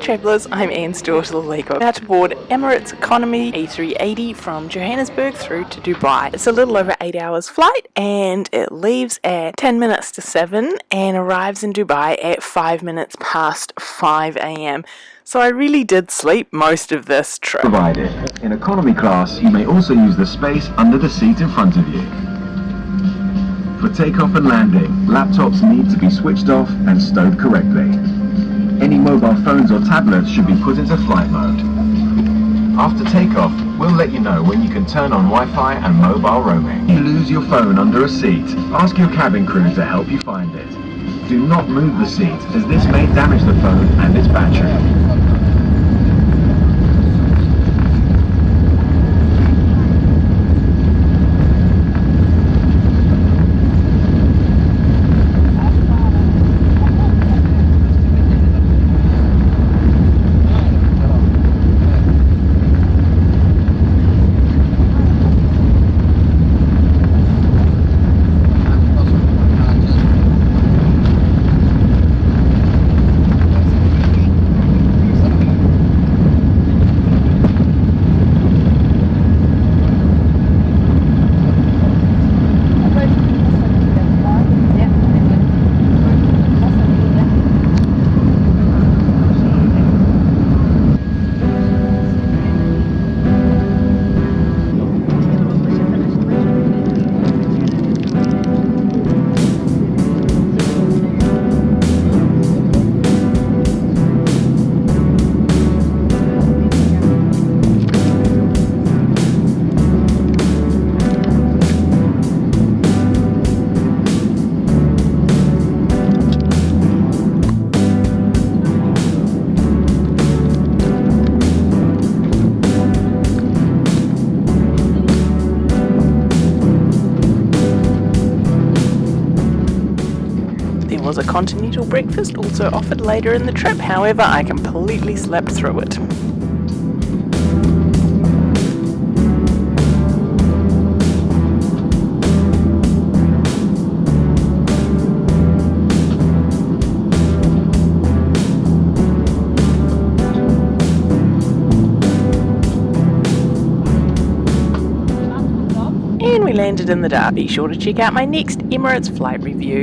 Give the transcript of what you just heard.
travellers, I'm Anne Stewart of the. About to board Emirates Economy A380 from Johannesburg through to Dubai. It's a little over 8 hours flight and it leaves at 10 minutes to 7 and arrives in Dubai at 5 minutes past 5 a.m. So I really did sleep most of this trip. Provided. In economy class, you may also use the space under the seat in front of you. For takeoff and landing, laptops need to be switched off and stowed correctly. Any mobile phones or tablets should be put into flight mode. After takeoff, we'll let you know when you can turn on Wi-Fi and mobile roaming. If you lose your phone under a seat, ask your cabin crew to help you find it. Do not move the seat, as this may damage the phone and its battery. Was a continental breakfast also offered later in the trip, however I completely slept through it. and we landed in the dark. Be sure to check out my next Emirates flight review.